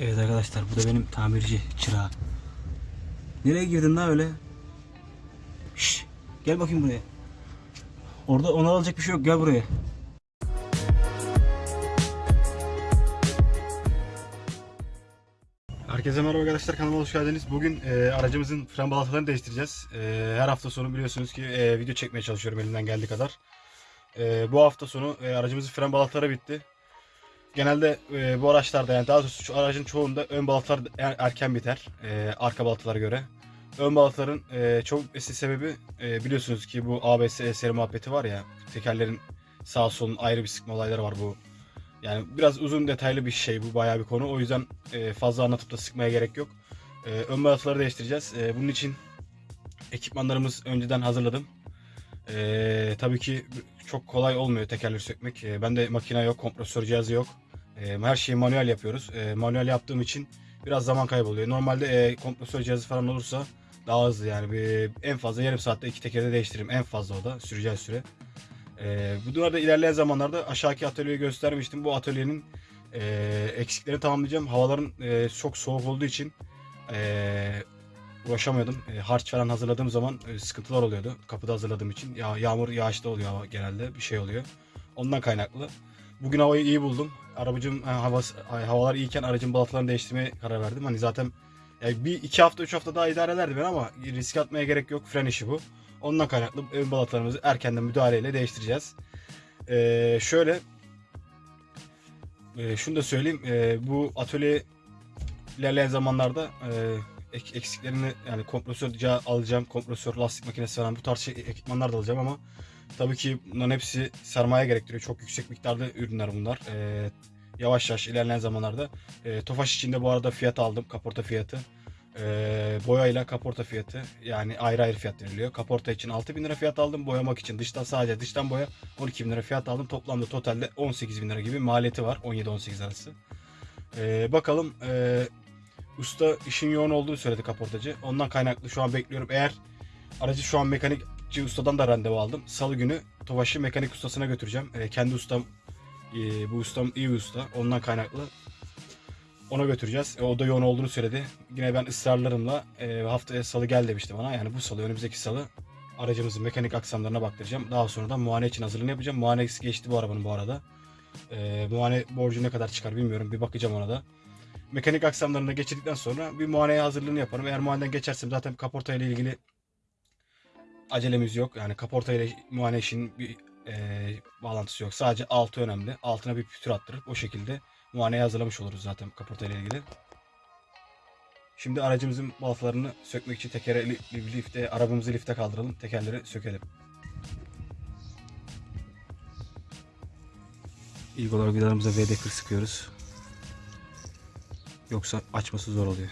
Evet arkadaşlar bu da benim tamirci çırağı. Nereye girdin lan öyle? Şşş, gel bakayım buraya. Orada onu alacak bir şey yok gel buraya. Herkese merhaba arkadaşlar kanalıma hoş geldiniz. Bugün e, aracımızın fren balatalarını değiştireceğiz. E, her hafta sonu biliyorsunuz ki e, video çekmeye çalışıyorum elimden geldiği kadar. E, bu hafta sonu e, aracımızın fren balataları bitti. Genelde e, bu araçlarda yani daha doğrusu şu aracın çoğunda ön balatalar er- erken biter e, arka balatalara göre. Ön balataların e, çok eski sebebi e, biliyorsunuz ki bu ABS eseri muhabbeti var ya tekerlerin sağ solun ayrı bir sıkma olayları var bu yani biraz uzun detaylı bir şey bu bayağı bir konu. O yüzden e, fazla anlatıp da sıkmaya gerek yok. E, ön balataları değiştireceğiz. E, bunun için ekipmanlarımız önceden hazırladım. E, tabii ki çok kolay olmuyor tekerleri sökmek. E, bende makine yok, kompresör cihazı yok. Her şeyi manuel yapıyoruz. Manuel yaptığım için biraz zaman kayboluyor. Normalde kompresör cihazı falan olursa daha hızlı yani bir, en fazla yarım saatte iki tekerde değiştiririm. En fazla o da süreceği süre. Bu durumda ilerleyen zamanlarda aşağıki atölyeyi göstermiştim. Bu atölyenin eksiklerini tamamlayacağım. Havaların çok soğuk olduğu için e, uğraşamıyordum. E, harç falan hazırladığım zaman sıkıntılar oluyordu. Kapıda hazırladığım için. Ya, yağmur yağışta oluyor genelde bir şey oluyor. Ondan kaynaklı. Bugün havayı iyi buldum. Arabacım havası, ay, havalar iyiyken aracın balatalarını değiştirmeye karar verdim. Hani zaten yani bir iki hafta üç hafta daha idare ederdi ben ama risk atmaya gerek yok. Fren işi bu. Ondan kaynaklı ön balatalarımızı erkenden müdahaleyle değiştireceğiz. Ee, şöyle e, şunu da söyleyeyim. e, bu atölye ilerleyen zamanlarda e, ek- eksiklerini yani kompresör ca- alacağım. Kompresör, lastik makinesi falan bu tarz şey, ekipmanlar da alacağım ama tabii ki bunların hepsi sermaye gerektiriyor. Çok yüksek miktarda ürünler bunlar. E, yavaş yavaş ilerleyen zamanlarda. E, Tofaş içinde bu arada fiyat aldım. Kaporta fiyatı. Ee, boyayla kaporta fiyatı yani ayrı ayrı fiyat veriliyor. Kaporta için 6000 lira fiyat aldım. Boyamak için dıştan sadece dıştan boya 12 bin lira fiyat aldım. Toplamda totalde 18 bin lira gibi maliyeti var. 17-18 arası. Ee, bakalım ee, usta işin yoğun olduğu söyledi kaportacı. Ondan kaynaklı şu an bekliyorum. Eğer aracı şu an mekanikçi ustadan da randevu aldım. Salı günü Tofaş'ı mekanik ustasına götüreceğim. Ee, kendi ustam ee, bu ustam iyi bir usta. Ondan kaynaklı ona götüreceğiz. E, o da yoğun olduğunu söyledi. Yine ben ısrarlarımla e, haftaya salı gel demişti bana. Yani bu salı önümüzdeki salı aracımızın mekanik aksamlarına baktıracağım. Daha sonra da muayene için hazırlığını yapacağım. Muayenesi geçti bu arabanın bu arada. E, muayene borcu ne kadar çıkar bilmiyorum. Bir bakacağım ona da. Mekanik aksamlarını geçirdikten sonra bir muayeneye hazırlığını yaparım. Eğer muayeneden geçersem zaten kaporta ile ilgili acelemiz yok. Yani kaporta ile muayene bir e, bağlantısı yok. Sadece altı önemli. Altına bir pütür attırıp o şekilde muayeneye hazırlamış oluruz zaten kaporta ile ilgili. Şimdi aracımızın balatalarını sökmek için tekere li- li- lifte, arabamızı lifte kaldıralım. Tekerleri sökelim. İlk olarak vidalarımıza VD40 sıkıyoruz. Yoksa açması zor oluyor.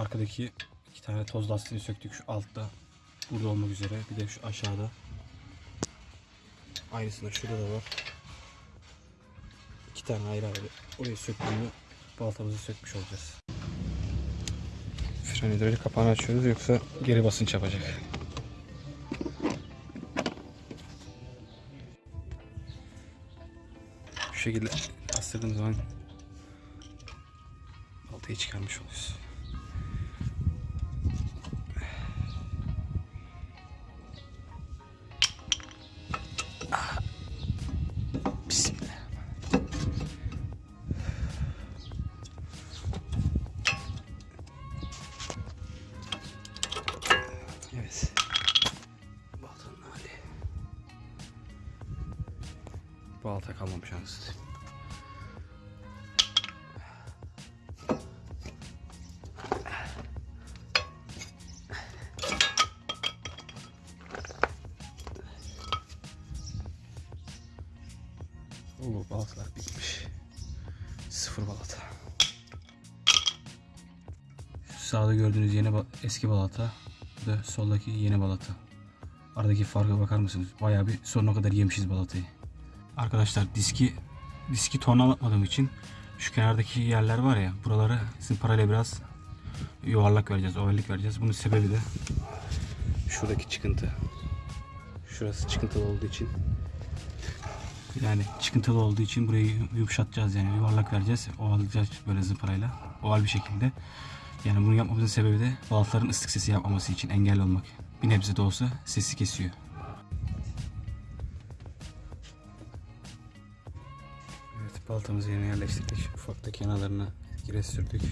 Arkadaki iki tane toz lastiğini söktük şu altta. Burada olmak üzere. Bir de şu aşağıda. Aynısında şurada da var. İki tane ayrı ayrı. Orayı söktüğümü baltamızı sökmüş olacağız. Fren hidrolik kapağını açıyoruz yoksa geri basınç yapacak. Şu şekilde bastırdığım zaman baltayı çıkarmış oluyoruz. Oo balatalar bitmiş. Sıfır balata. Şu sağda gördüğünüz yeni eski balata. Bu da soldaki yeni balata. Aradaki farka bakar mısınız? Bayağı bir sonuna kadar yemişiz balatayı. Arkadaşlar diski diski tornalatmadığım için şu kenardaki yerler var ya buralara sizin parayla biraz yuvarlak vereceğiz, ovallik vereceğiz. Bunun sebebi de şuradaki çıkıntı. Şurası çıkıntılı olduğu için yani çıkıntılı olduğu için burayı yumuşatacağız yani yuvarlak vereceğiz. Ovalayacağız böyle zımparayla. Oval bir şekilde. Yani bunu yapmamızın sebebi de balataların ıslık sesi yapmaması için engel olmak. Bir nebze de olsa sesi kesiyor. Evet baltamızı yerine yerleştirdik. Ufakta kenarlarına gire sürdük.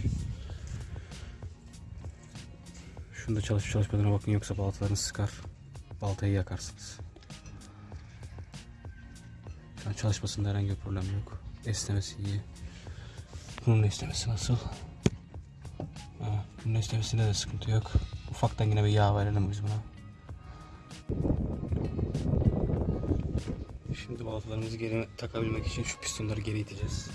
Şunda çalışıp çalışmadığına bakın yoksa baltalarını sıkar. Baltayı yakarsınız. An çalışmasında herhangi bir problem yok. Esnemesi iyi. Bunun esnemesi nasıl? Ha, bunun esnemesinde de sıkıntı yok. Ufaktan yine bir yağ verelim biz buna. Şimdi baltalarımızı geri takabilmek için şu pistonları geri iteceğiz.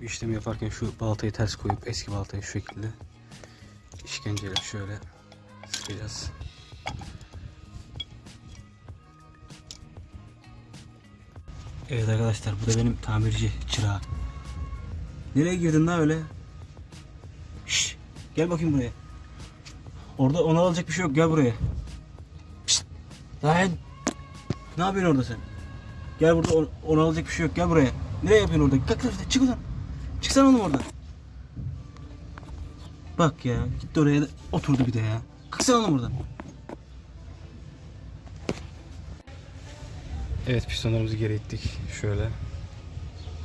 Bu işlemi yaparken şu baltayı ters koyup eski baltayı şu şekilde işkenceyle şöyle sıkacağız. Evet arkadaşlar bu da benim tamirci çırağı. Nereye girdin lan öyle? Şş, gel bakayım buraya. Orada ona alacak bir şey yok gel buraya. Şşt, lan. Ne yapıyorsun orada sen? Gel burada on- ona alacak bir şey yok gel buraya. Nereye yapıyorsun orada? Kalk kalk çık oradan. Çıksana oğlum oradan. Bak ya gitti oraya da oturdu bir de ya. Kalksana oğlum oradan. Evet pistonlarımızı geri ittik. Şöyle.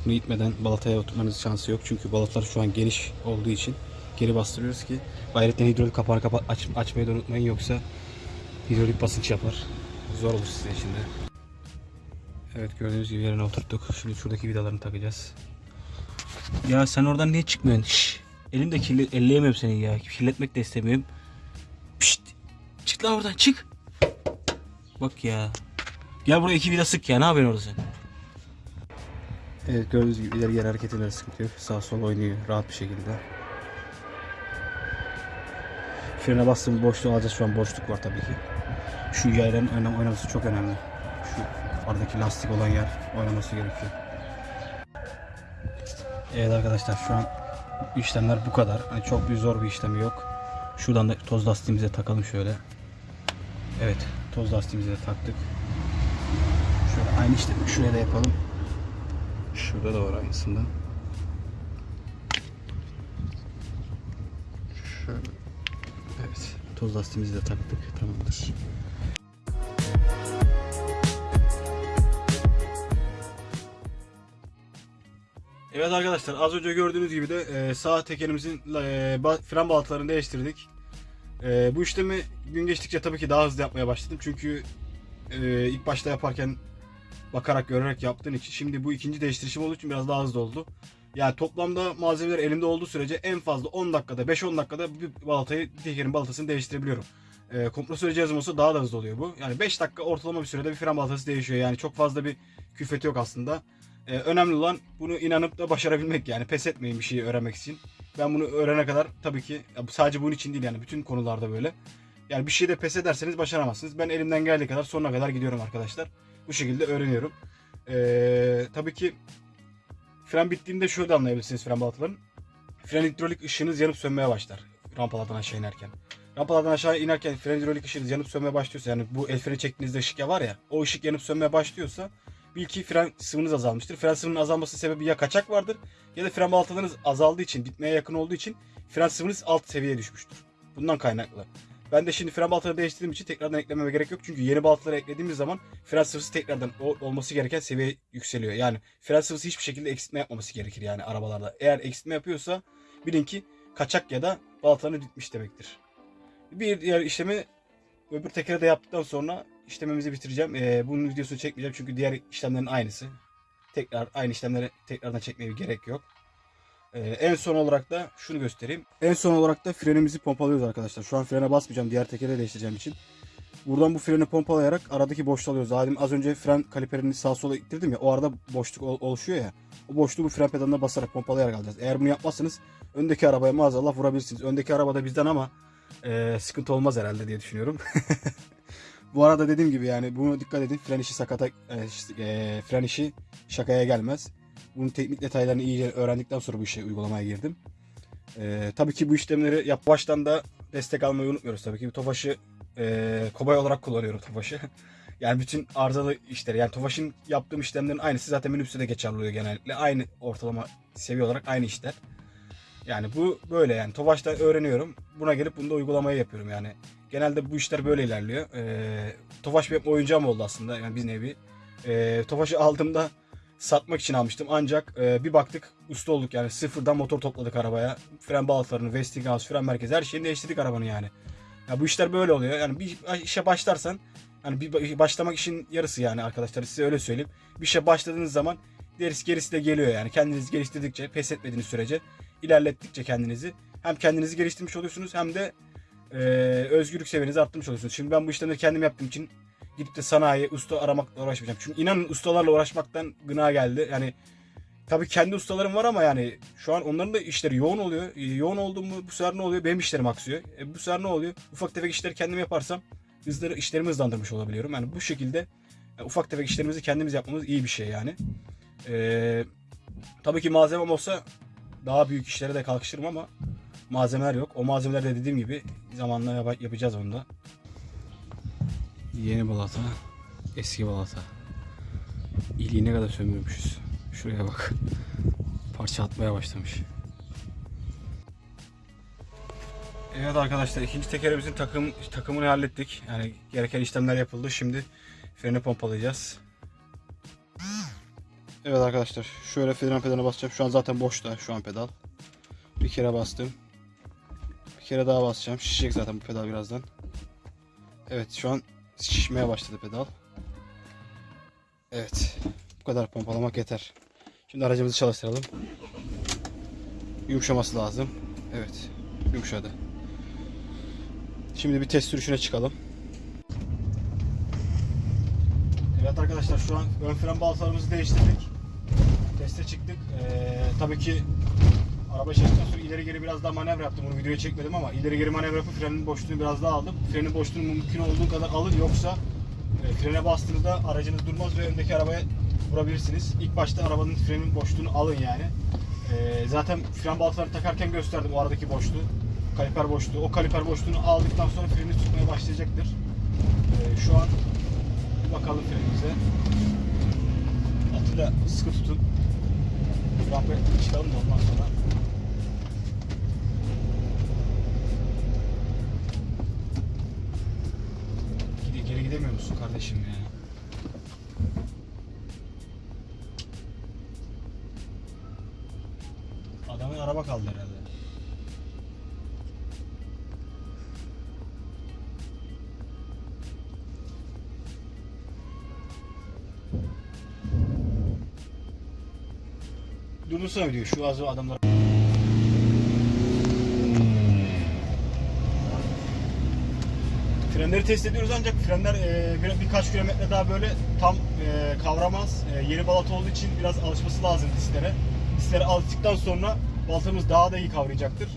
Bunu itmeden balataya oturmanız şansı yok. Çünkü balatlar şu an geniş olduğu için geri bastırıyoruz ki gayretten hidrolik kapağını kapa aç, açmayı da unutmayın yoksa hidrolik basınç yapar. Zor olur sizin için de. Evet gördüğünüz gibi yerine oturttuk. Şimdi şuradaki vidalarını takacağız. Ya sen oradan niye çıkmıyorsun? Şşş. Elim de kirli, elleyemem seni ya. Kirletmek de istemiyorum. Pişt. Çık lan oradan çık. Bak ya. Gel buraya iki vida sık ya. Ne yapıyorsun orada sen? Evet gördüğünüz gibi ileri geri hareketinde sıkıntı yok. Sağ sol oynuyor rahat bir şekilde. Frene bastığım boşluğu alacağız şu an boşluk var tabii ki. Şu oyna- oynaması çok önemli. Şu aradaki lastik olan yer oynaması gerekiyor. Evet arkadaşlar şu an işlemler bu kadar. Hani çok bir zor bir işlemi yok. Şuradan da toz lastiğimize takalım şöyle. Evet toz lastiğimize de taktık. Şöyle aynı işlemi şuraya da yapalım. Şurada da var aynısından. Şöyle. Evet. Toz lastiğimizi de taktık. Tamamdır. Evet arkadaşlar az önce gördüğünüz gibi de e, sağ tekerimizin e, fren balatalarını değiştirdik. E, bu işlemi gün geçtikçe tabii ki daha hızlı yapmaya başladım. Çünkü e, ilk başta yaparken bakarak görerek yaptığın için şimdi bu ikinci değiştirişim olduğu için biraz daha hızlı oldu. Yani toplamda malzemeler elimde olduğu sürece en fazla 10 dakikada 5-10 dakikada bir balatayı tekerin balatasını değiştirebiliyorum. E, kompresör cihazım olsa daha da hızlı oluyor bu. Yani 5 dakika ortalama bir sürede bir fren balatası değişiyor. Yani çok fazla bir külfeti yok aslında. Ee, önemli olan bunu inanıp da başarabilmek yani pes etmeyin bir şeyi öğrenmek için. Ben bunu öğrene kadar tabii ki sadece bunun için değil yani bütün konularda böyle. Yani bir şeyde pes ederseniz başaramazsınız. Ben elimden geldiği kadar sonuna kadar gidiyorum arkadaşlar. Bu şekilde öğreniyorum. Ee, tabii ki fren bittiğinde şöyle de anlayabilirsiniz fren balataların. Fren hidrolik ışığınız yanıp sönmeye başlar rampalardan aşağı inerken. Rampalardan aşağı inerken fren hidrolik ışığınız yanıp sönmeye başlıyorsa yani bu el freni çektiğinizde ışık ya var ya o ışık yanıp sönmeye başlıyorsa bil ki fren sıvınız azalmıştır. Fren sıvının azalması sebebi ya kaçak vardır ya da fren balatalarınız azaldığı için, bitmeye yakın olduğu için fren sıvınız alt seviyeye düşmüştür. Bundan kaynaklı. Ben de şimdi fren balataları değiştirdiğim için tekrardan eklememe gerek yok. Çünkü yeni balataları eklediğimiz zaman fren sıvısı tekrardan olması gereken seviye yükseliyor. Yani fren sıvısı hiçbir şekilde eksiltme yapmaması gerekir yani arabalarda. Eğer eksiltme yapıyorsa bilin ki kaçak ya da balataları bitmiş demektir. Bir diğer işlemi öbür tekere de yaptıktan sonra işlemimizi bitireceğim. Ee, bunun videosunu çekmeyeceğim çünkü diğer işlemlerin aynısı. Tekrar aynı işlemleri tekrardan çekmeye gerek yok. Ee, en son olarak da şunu göstereyim. En son olarak da frenimizi pompalıyoruz arkadaşlar. Şu an frene basmayacağım. Diğer tekere değiştireceğim için. Buradan bu freni pompalayarak aradaki boşluğu alıyoruz. Zaten az önce fren kaliperini sağa sola ittirdim ya. O arada boşluk ol- oluşuyor ya. O boşluğu bu fren pedalına basarak pompalayarak alacağız. Eğer bunu yapmazsanız öndeki arabaya maazallah vurabilirsiniz. Öndeki araba da bizden ama e, sıkıntı olmaz herhalde diye düşünüyorum. Bu arada dediğim gibi yani bunu dikkat edin. Fren işi sakata, e, e, fren işi şakaya gelmez. Bunun teknik detaylarını iyice öğrendikten sonra bu işe uygulamaya girdim. E, tabii ki bu işlemleri yap baştan da destek almayı unutmuyoruz tabii ki. Tofaş'ı e, kobay olarak kullanıyorum Tofaş'ı. yani bütün arızalı işleri yani Tofaş'ın yaptığım işlemlerin aynısı zaten minibüste de geçerli oluyor genellikle. Aynı ortalama seviye olarak aynı işler. Yani bu böyle yani Tofaş'ta öğreniyorum. Buna gelip bunu da uygulamaya yapıyorum yani. Genelde bu işler böyle ilerliyor. Ee, Tofaş benim oyuncağım oldu aslında yani bir nevi. Ee, Tofaş'ı aldığımda satmak için almıştım ancak e, bir baktık usta olduk yani sıfırdan motor topladık arabaya. Fren balatalarını, Westinghouse, fren merkezi her şeyini değiştirdik arabanın yani. Ya bu işler böyle oluyor. Yani bir işe başlarsan hani bir başlamak işin yarısı yani arkadaşlar size öyle söyleyeyim. Bir işe başladığınız zaman gerisi gerisi de geliyor yani. Kendinizi geliştirdikçe, pes etmediğiniz sürece, ilerlettikçe kendinizi hem kendinizi geliştirmiş oluyorsunuz hem de e, özgürlük seviyenizi arttırmış oluyorsunuz. Şimdi ben bu işlemleri kendim yaptığım için gidip de sanayi, usta aramakla uğraşmayacağım. Çünkü inanın ustalarla uğraşmaktan gına geldi. Yani tabii kendi ustalarım var ama yani şu an onların da işleri yoğun oluyor. E, yoğun oldu mu bu sefer ne oluyor? Benim işlerim aksıyor. E, bu sefer ne oluyor? Ufak tefek işleri kendim yaparsam hızları işlerimi hızlandırmış olabiliyorum. Yani bu şekilde e, ufak tefek işlerimizi kendimiz yapmamız iyi bir şey yani. E, tabii ki malzemem olsa daha büyük işlere de kalkışırım ama malzemeler yok. O malzemeler de dediğim gibi zamanla yap- yapacağız onu da. Yeni balata, eski balata. İliği ne kadar sömürmüşüz. Şuraya bak. Parça atmaya başlamış. Evet arkadaşlar ikinci tekerimizin takım takımını hallettik. Yani gereken işlemler yapıldı. Şimdi freni pompalayacağız. Evet arkadaşlar şöyle fren pedalına basacağım. Şu an zaten boşta şu an pedal. Bir kere bastım. Bir kere daha basacağım. Şişecek zaten bu pedal birazdan. Evet şu an şişmeye başladı pedal. Evet. Bu kadar pompalamak yeter. Şimdi aracımızı çalıştıralım. Yumuşaması lazım. Evet. Yumuşadı. Şimdi bir test sürüşüne çıkalım. Evet arkadaşlar şu an ön fren balatalarımızı değiştirdik. Teste çıktık. Ee, tabii ki araba çektikten sonra ileri geri biraz daha manevra yaptım. Bunu videoya çekmedim ama ileri geri manevra yapıp frenin boşluğunu biraz daha aldım. Frenin boşluğunu mümkün olduğu kadar alın yoksa e, frene bastığınızda aracınız durmaz ve öndeki arabaya vurabilirsiniz. İlk başta arabanın frenin boşluğunu alın yani. Ee, zaten fren balatalarını takarken gösterdim o aradaki boşluğu. Kaliper boşluğu. O kaliper boşluğunu aldıktan sonra freni tutmaya başlayacaktır. Ee, şu an bakalım frenimize. Atıyla sıkı tutun. Rampaya çıkalım da ondan sonra. Musun kardeşim ya? araba kaldı herhalde. Durdursana videoyu şu az adamlar. Frenleri test ediyoruz ancak frenler e, bir, birkaç kilometre daha böyle tam e, kavramaz. E, yeni balata olduğu için biraz alışması lazım disklere. Disklere alıştıktan sonra balatamız daha da iyi kavrayacaktır.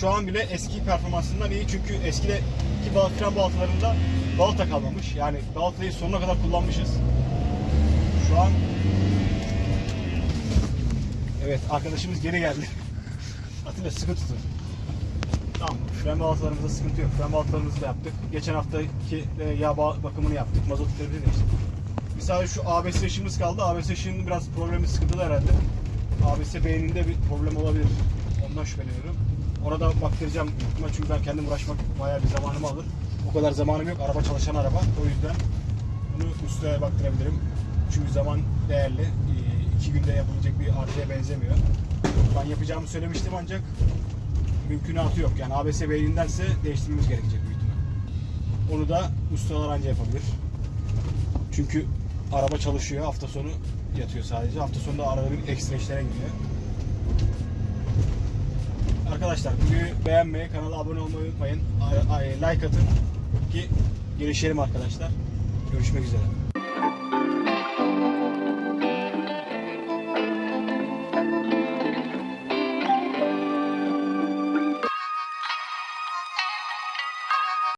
Şu an bile eski performansından iyi çünkü eskideki bal fren balatalarında balata kalmamış. Yani balatayı sonuna kadar kullanmışız. Şu an Evet arkadaşımız geri geldi. Atilla sıkı tutun. Tamam. Fren balatalarımızda sıkıntı yok. Fren balatalarımızı da yaptık. Geçen haftaki e, yağ ba- bakımını yaptık. Mazot filtreleri değiştik. Bir sadece şu ABS ışığımız kaldı. ABS ışığının biraz problemi sıkıntılı herhalde. ABS beyninde bir problem olabilir. Ondan şüpheleniyorum. Ona da baktıracağım çünkü ben kendim uğraşmak bayağı bir zamanımı alır. O kadar zamanım yok. Araba çalışan araba. O yüzden bunu ustaya baktırabilirim. Çünkü zaman değerli. İki günde yapılacak bir arızaya benzemiyor. Ben yapacağımı söylemiştim ancak mümkünatı yok. Yani ABS beynindense değiştirmemiz gerekecek büyük ihtimal. Onu da ustalar anca yapabilir. Çünkü araba çalışıyor. Hafta sonu yatıyor sadece. Hafta sonu da arada bir ekstra işlere gidiyor. Arkadaşlar videoyu beğenmeyi, kanala abone olmayı unutmayın. Ay- ay- Like atın ki gelişelim arkadaşlar. Görüşmek üzere.